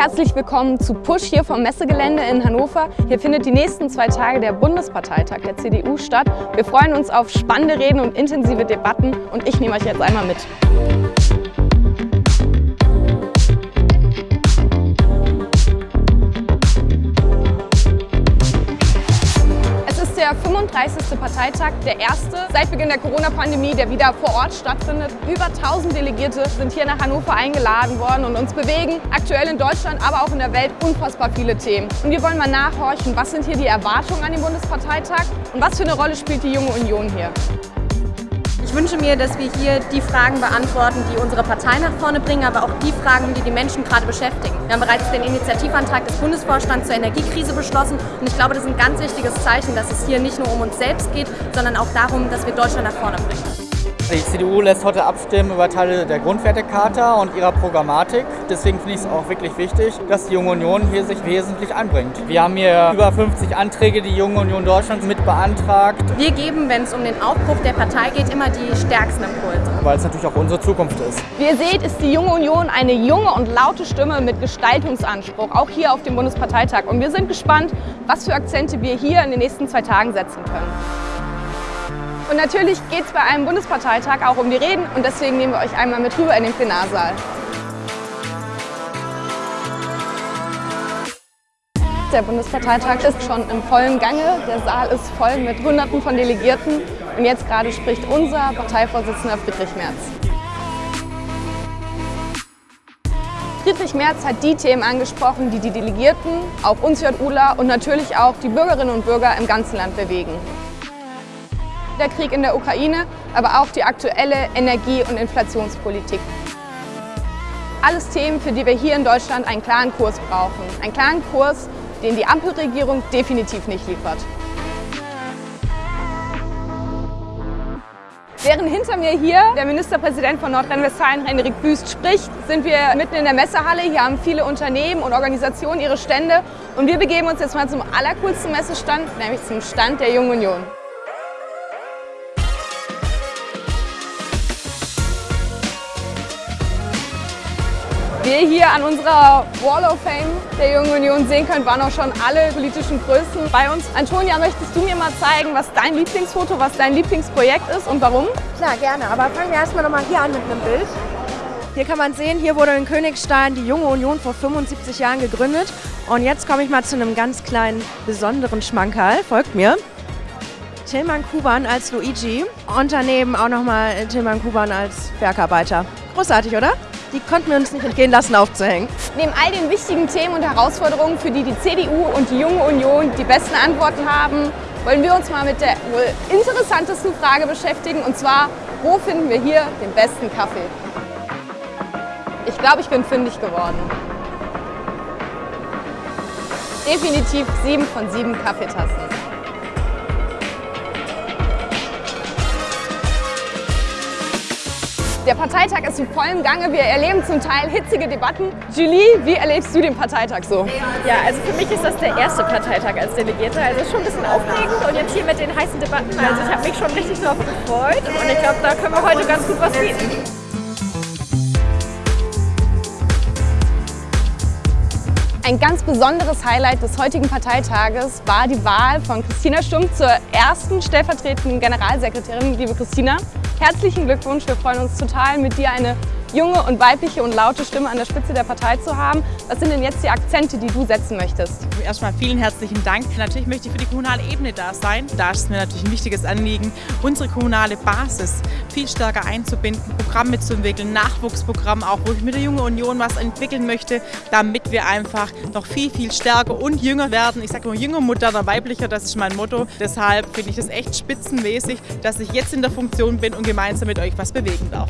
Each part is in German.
Herzlich willkommen zu Push hier vom Messegelände in Hannover. Hier findet die nächsten zwei Tage der Bundesparteitag der CDU statt. Wir freuen uns auf spannende Reden und intensive Debatten und ich nehme euch jetzt einmal mit. Der 35. Parteitag, der erste seit Beginn der Corona-Pandemie, der wieder vor Ort stattfindet. Über 1000 Delegierte sind hier nach Hannover eingeladen worden und uns bewegen aktuell in Deutschland, aber auch in der Welt unfassbar viele Themen. Und wir wollen mal nachhorchen, was sind hier die Erwartungen an den Bundesparteitag und was für eine Rolle spielt die Junge Union hier. Ich wünsche mir, dass wir hier die Fragen beantworten, die unsere Partei nach vorne bringen, aber auch die Fragen, die die Menschen gerade beschäftigen. Wir haben bereits den Initiativantrag des Bundesvorstands zur Energiekrise beschlossen und ich glaube, das ist ein ganz wichtiges Zeichen, dass es hier nicht nur um uns selbst geht, sondern auch darum, dass wir Deutschland nach vorne bringen. Die CDU lässt heute abstimmen über Teile der Grundwertecharta und ihrer Programmatik. Deswegen finde ich es auch wirklich wichtig, dass die Junge Union hier sich wesentlich einbringt. Wir haben hier über 50 Anträge, die Junge Union Deutschlands mit beantragt. Wir geben, wenn es um den Aufbruch der Partei geht, immer die stärksten Impulse. Weil es natürlich auch unsere Zukunft ist. Wie ihr seht, ist die Junge Union eine junge und laute Stimme mit Gestaltungsanspruch, auch hier auf dem Bundesparteitag. Und wir sind gespannt, was für Akzente wir hier in den nächsten zwei Tagen setzen können. Und natürlich geht es bei einem Bundesparteitag auch um die Reden und deswegen nehmen wir euch einmal mit rüber in den Plenarsaal. Der Bundesparteitag ist schon im vollen Gange. Der Saal ist voll mit Hunderten von Delegierten. Und jetzt gerade spricht unser Parteivorsitzender Friedrich Merz. Friedrich Merz hat die Themen angesprochen, die die Delegierten, auch uns JUler und natürlich auch die Bürgerinnen und Bürger im ganzen Land bewegen der Krieg in der Ukraine, aber auch die aktuelle Energie- und Inflationspolitik. Alles Themen, für die wir hier in Deutschland einen klaren Kurs brauchen. Einen klaren Kurs, den die Ampelregierung definitiv nicht liefert. Während hinter mir hier der Ministerpräsident von Nordrhein-Westfalen, Henrik Büst, spricht, sind wir mitten in der Messehalle. Hier haben viele Unternehmen und Organisationen ihre Stände. Und wir begeben uns jetzt mal zum allercoolsten Messestand, nämlich zum Stand der Jungen Union. Wie ihr hier an unserer Wall of Fame der Jungen Union sehen könnt, waren auch schon alle politischen Größen bei uns. Antonia, möchtest du mir mal zeigen, was dein Lieblingsfoto, was dein Lieblingsprojekt ist und warum? Klar, gerne. Aber fangen wir erstmal nochmal hier an mit einem Bild. Hier kann man sehen, hier wurde in Königstein die Junge Union vor 75 Jahren gegründet. Und jetzt komme ich mal zu einem ganz kleinen, besonderen Schmankerl. Folgt mir. Tilman Kuban als Luigi und daneben auch nochmal Tilman Kuban als Bergarbeiter. Großartig, oder? Die konnten wir uns nicht entgehen lassen aufzuhängen. Neben all den wichtigen Themen und Herausforderungen, für die die CDU und die Junge Union die besten Antworten haben, wollen wir uns mal mit der wohl interessantesten Frage beschäftigen, und zwar, wo finden wir hier den besten Kaffee? Ich glaube, ich bin fündig geworden. Definitiv sieben von sieben Kaffeetassen. Der Parteitag ist in vollem Gange. Wir erleben zum Teil hitzige Debatten. Julie, wie erlebst du den Parteitag so? Ja, also für mich ist das der erste Parteitag als Delegierte. Also schon ein bisschen aufregend und jetzt hier mit den heißen Debatten. Also ich habe mich schon richtig darauf gefreut und ich glaube, da können wir heute ganz gut was bieten. Ein ganz besonderes Highlight des heutigen Parteitages war die Wahl von Christina Stumpf zur ersten stellvertretenden Generalsekretärin. Liebe Christina, Herzlichen Glückwunsch, wir freuen uns total, mit dir eine junge und weibliche und laute Stimme an der Spitze der Partei zu haben. Was sind denn jetzt die Akzente, die du setzen möchtest? Erstmal vielen herzlichen Dank. Natürlich möchte ich für die kommunale Ebene da sein. Da ist mir natürlich ein wichtiges Anliegen, unsere kommunale Basis viel stärker einzubinden, Programme zu entwickeln, Nachwuchsprogramm auch, wo ich mit der Junge Union was entwickeln möchte, damit wir einfach noch viel, viel stärker und jünger werden. Ich sage immer jünger, moderner, weiblicher, das ist mein Motto. Deshalb finde ich es echt spitzenmäßig, dass ich jetzt in der Funktion bin und gemeinsam mit euch was bewegen darf.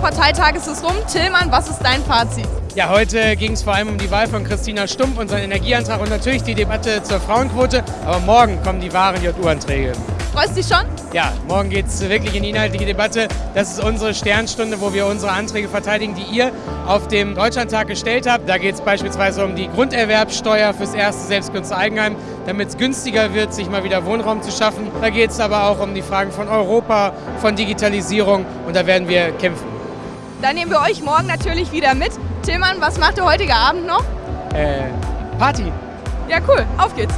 Bundesparteitages ist rum. Tillmann, was ist dein Fazit? Ja, heute ging es vor allem um die Wahl von Christina Stumpf, unseren Energieantrag und natürlich die Debatte zur Frauenquote. Aber morgen kommen die wahren JU-Anträge. Freust du dich schon? Ja, morgen geht es wirklich in die inhaltliche Debatte. Das ist unsere Sternstunde, wo wir unsere Anträge verteidigen, die ihr auf dem Deutschlandtag gestellt habt. Da geht es beispielsweise um die Grunderwerbsteuer fürs erste Selbstkunsteigenheim, damit es günstiger wird, sich mal wieder Wohnraum zu schaffen. Da geht es aber auch um die Fragen von Europa, von Digitalisierung und da werden wir kämpfen. Dann nehmen wir euch morgen natürlich wieder mit. Tillmann, was macht ihr heute Abend noch? Äh, Party. Ja, cool. Auf geht's.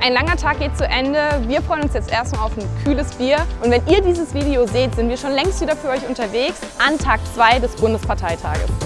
Ein langer Tag geht zu Ende. Wir freuen uns jetzt erstmal auf ein kühles Bier. Und wenn ihr dieses Video seht, sind wir schon längst wieder für euch unterwegs an Tag 2 des Bundesparteitages.